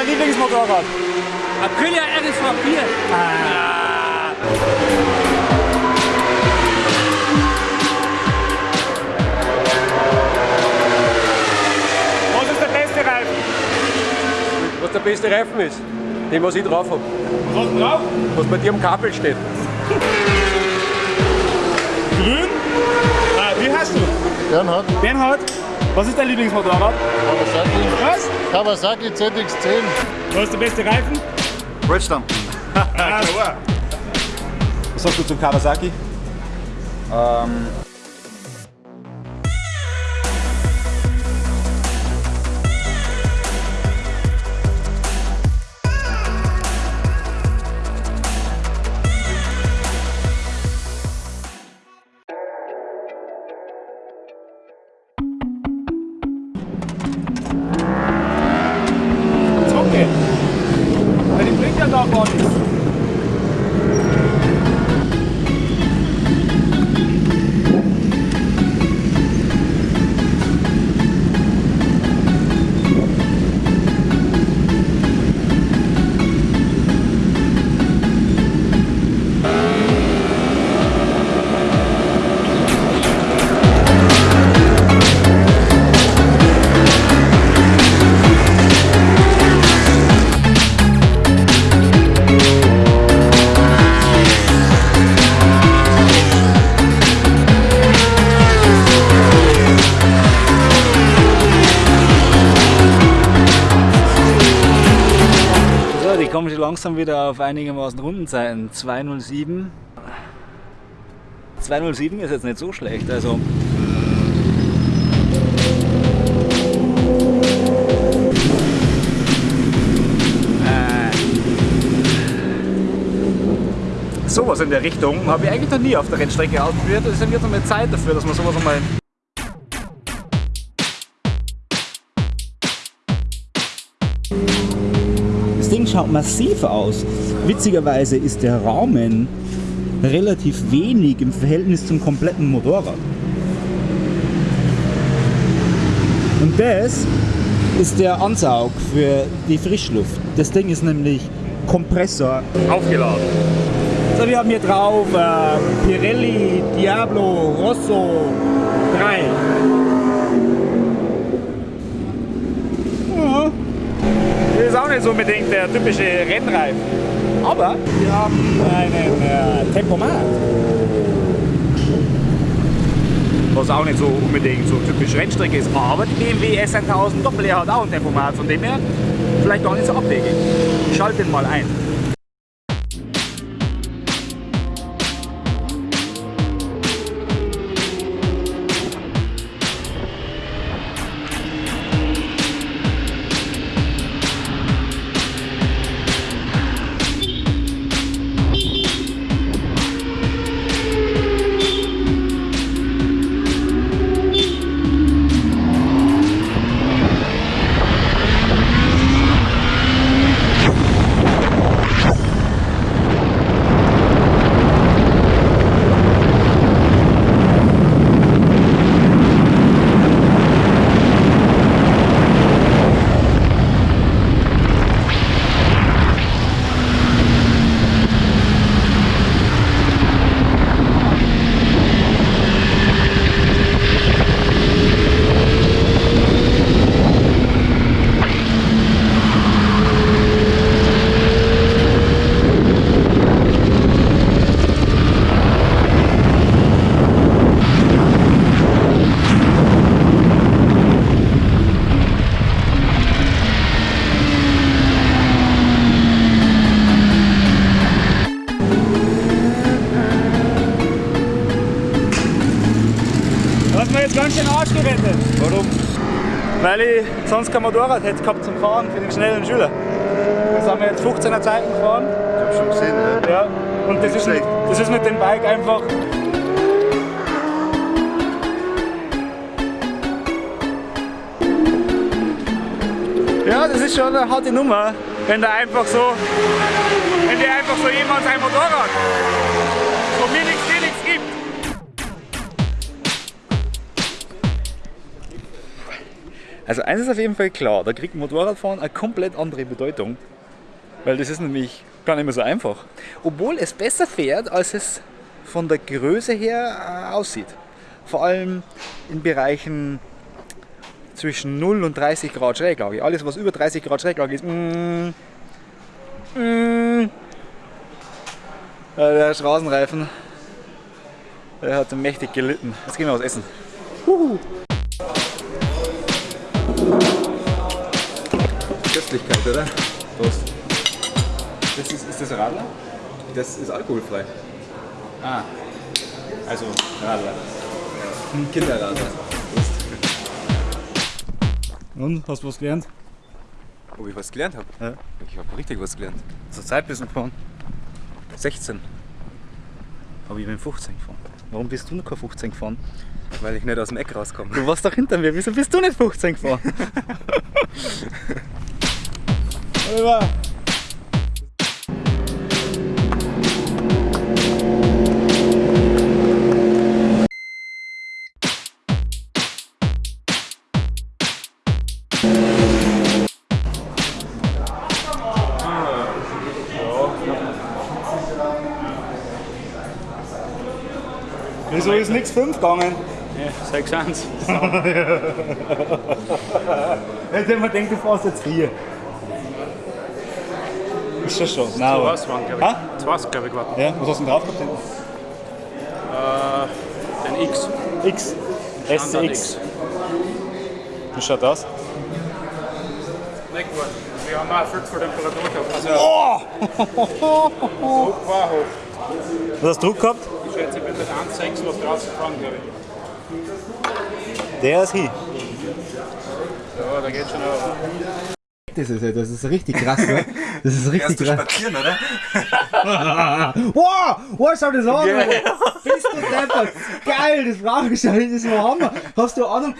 dein Lieblingsmotorrad? Aprilia RSV 4. Ah. Was ist der beste Reifen? Was der beste Reifen ist? Den, was ich drauf habe. Was hast du drauf? Was bei dir am Kabel steht. Grün? Ah, wie heißt du? Bernhard, Bernhard. Was ist dein Lieblingsmotorrad? Kawasaki, Was? Kawasaki ZX10. Was ist der beste Reifen? Bridgestone. Ah. Was sagst du zum Kawasaki? Ähm, Kommen schon langsam wieder auf einigermaßen Rundenzeiten. 207. 207 ist jetzt nicht so schlecht. Also Äh, Sowas in der Richtung habe ich eigentlich noch nie auf der Rennstrecke ausprobiert. Es ist jetzt noch mal Zeit dafür, dass man sowas einmal Ding schaut massiv aus. Witzigerweise ist der Rahmen relativ wenig im Verhältnis zum kompletten Motorrad. Und das ist der Ansaug für die Frischluft. Das Ding ist nämlich Kompressor. Aufgeladen. So, wir haben hier drauf äh, Pirelli, Diablo, Rosso 3. Ja. Das ist auch nicht unbedingt der typische Rennreifen. Aber wir haben einen äh, Tempomat. Was auch nicht so unbedingt so typisch Rennstrecke ist. Aber die BMW S1000 Doppel hat auch ein Tempomat, von dem her vielleicht gar nicht so abwegig. Ich schalte den mal ein. Mir jetzt ganz schön Arsch gerettet. Warum? Weil ich sonst kein Motorrad hätte gehabt zum Fahren für den schnellen Schüler. Jetzt haben wir jetzt 15er Zeiten gefahren. Ich hab schon gesehen, ja. Ja. Und das ist, mit, schlecht. das ist mit dem Bike einfach. Ja, das ist schon eine harte Nummer, wenn da einfach so, wenn dir einfach so jemand sein Motorrad, wo mir nichts, Also eines ist auf jeden Fall klar, da kriegt Motorradfahren eine komplett andere Bedeutung. Weil das ist nämlich gar nicht mehr so einfach. Obwohl es besser fährt, als es von der Größe her äh, aussieht. Vor allem in Bereichen zwischen 0 und 30 Grad Schräglage. Alles was über 30 Grad Schräglage ist, mm, mm, äh, der Straßenreifen, der hat mächtig gelitten. Jetzt gehen wir was essen. Köstlichkeit, oder? Prost. Das ist, ist das Radler? Das ist alkoholfrei. Ah, also Radler. Ein Kinderradler. Und, hast du was gelernt? Ob ich was gelernt habe? Ja. Ich habe richtig was gelernt. Zur Zeit bist du gefahren. 16, Aber ich bin 15 gefahren. Warum bist du noch kein 15 gefahren? weil ich nicht aus dem Eck rauskomme. Du warst doch hinter mir, wieso bist du nicht 15 gefahren? Oliver! Wieso ist nichts 5 gegangen? Ja, 6 1. Hätte man denkt, du fährst jetzt 4. Ist schon schon. Nein, Was waren, glaube Ha? ich. Das glaube ich, war. Ja, was hast du denn drauf gehabt? Ein X. X. Standard SCX. Wie schaut das? Nicht gut. Wir haben auch viel für Temperatur gehabt. Also, Druck war hoch. Was hast du Druck gehabt? Ich schätze, ich bin mit 1,6 was draußen gefahren, glaube ich. Der ist hin. Ja, da geht schon auch. Das ist, das ist richtig krass, ne? Das ist richtig krass. spazieren, oder? Wow! Wow, schau das an! Bist du deppert! Geil, das brauche ich schon, das war Hammer! Hast du Ahnung?